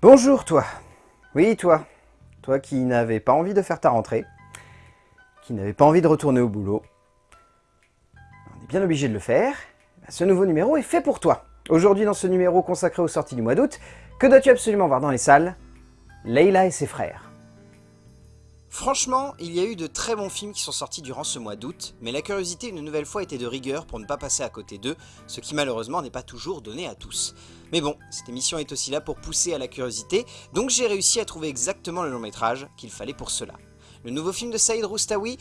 Bonjour toi Oui toi Toi qui n'avais pas envie de faire ta rentrée, qui n'avait pas envie de retourner au boulot. On est bien obligé de le faire. Ce nouveau numéro est fait pour toi. Aujourd'hui dans ce numéro consacré aux sorties du mois d'août, que dois-tu absolument voir dans les salles? Leila et ses frères. Franchement, il y a eu de très bons films qui sont sortis durant ce mois d'août, mais la curiosité une nouvelle fois était de rigueur pour ne pas passer à côté d'eux, ce qui malheureusement n'est pas toujours donné à tous. Mais bon, cette émission est aussi là pour pousser à la curiosité, donc j'ai réussi à trouver exactement le long métrage qu'il fallait pour cela. Le nouveau film de Saïd Roustaoui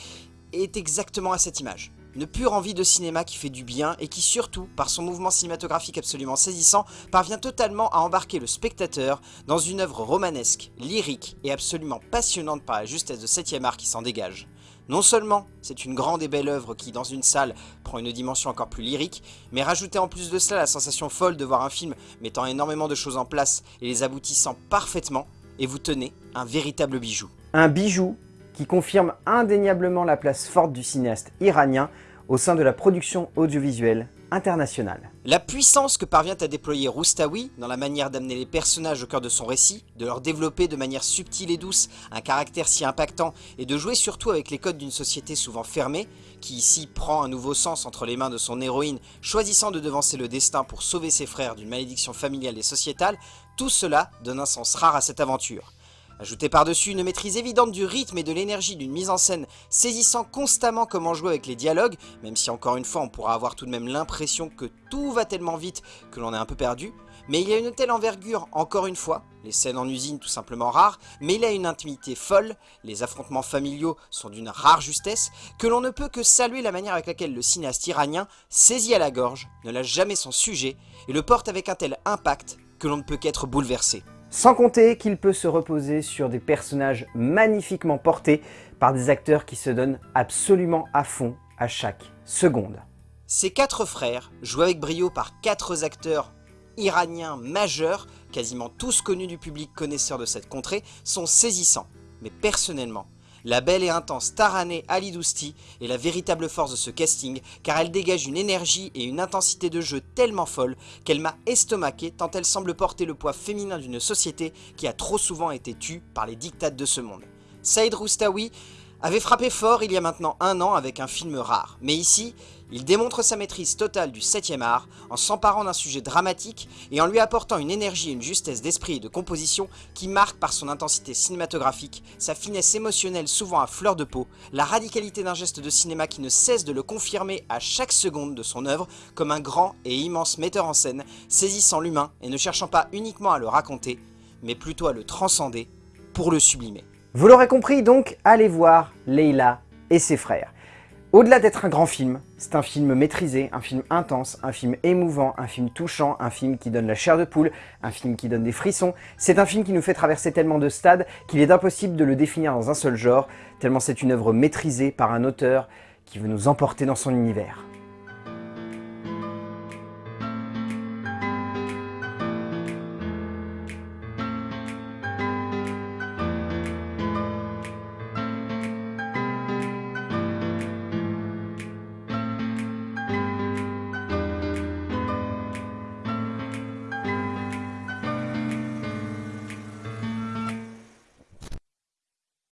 est exactement à cette image. Une pure envie de cinéma qui fait du bien et qui surtout, par son mouvement cinématographique absolument saisissant, parvient totalement à embarquer le spectateur dans une œuvre romanesque, lyrique et absolument passionnante par la justesse de 7ème art qui s'en dégage. Non seulement c'est une grande et belle œuvre qui, dans une salle, prend une dimension encore plus lyrique, mais rajoutez en plus de cela la sensation folle de voir un film mettant énormément de choses en place et les aboutissant parfaitement, et vous tenez un véritable bijou. Un bijou qui confirme indéniablement la place forte du cinéaste iranien au sein de la production audiovisuelle internationale. La puissance que parvient à déployer Roustaoui dans la manière d'amener les personnages au cœur de son récit, de leur développer de manière subtile et douce un caractère si impactant et de jouer surtout avec les codes d'une société souvent fermée, qui ici prend un nouveau sens entre les mains de son héroïne, choisissant de devancer le destin pour sauver ses frères d'une malédiction familiale et sociétale, tout cela donne un sens rare à cette aventure. Ajoutez par-dessus une maîtrise évidente du rythme et de l'énergie d'une mise en scène saisissant constamment comment jouer avec les dialogues, même si encore une fois on pourra avoir tout de même l'impression que tout va tellement vite que l'on est un peu perdu, mais il y a une telle envergure, encore une fois, les scènes en usine tout simplement rares, mais il a une intimité folle, les affrontements familiaux sont d'une rare justesse, que l'on ne peut que saluer la manière avec laquelle le cinéaste iranien, saisi à la gorge, ne lâche jamais son sujet, et le porte avec un tel impact que l'on ne peut qu'être bouleversé. Sans compter qu'il peut se reposer sur des personnages magnifiquement portés par des acteurs qui se donnent absolument à fond à chaque seconde. Ces quatre frères, joués avec brio par quatre acteurs iraniens majeurs, quasiment tous connus du public connaisseur de cette contrée, sont saisissants. Mais personnellement, la belle et intense Taraneh Ali Dousti est la véritable force de ce casting car elle dégage une énergie et une intensité de jeu tellement folle qu'elle m'a estomaqué tant elle semble porter le poids féminin d'une société qui a trop souvent été tue par les dictates de ce monde. Saïd Roustaoui avait frappé fort il y a maintenant un an avec un film rare, mais ici, il démontre sa maîtrise totale du 7ème art en s'emparant d'un sujet dramatique et en lui apportant une énergie et une justesse d'esprit et de composition qui marquent par son intensité cinématographique, sa finesse émotionnelle souvent à fleur de peau, la radicalité d'un geste de cinéma qui ne cesse de le confirmer à chaque seconde de son œuvre comme un grand et immense metteur en scène, saisissant l'humain et ne cherchant pas uniquement à le raconter, mais plutôt à le transcender pour le sublimer. Vous l'aurez compris donc, allez voir Leila et ses frères. Au-delà d'être un grand film, c'est un film maîtrisé, un film intense, un film émouvant, un film touchant, un film qui donne la chair de poule, un film qui donne des frissons. C'est un film qui nous fait traverser tellement de stades qu'il est impossible de le définir dans un seul genre, tellement c'est une œuvre maîtrisée par un auteur qui veut nous emporter dans son univers.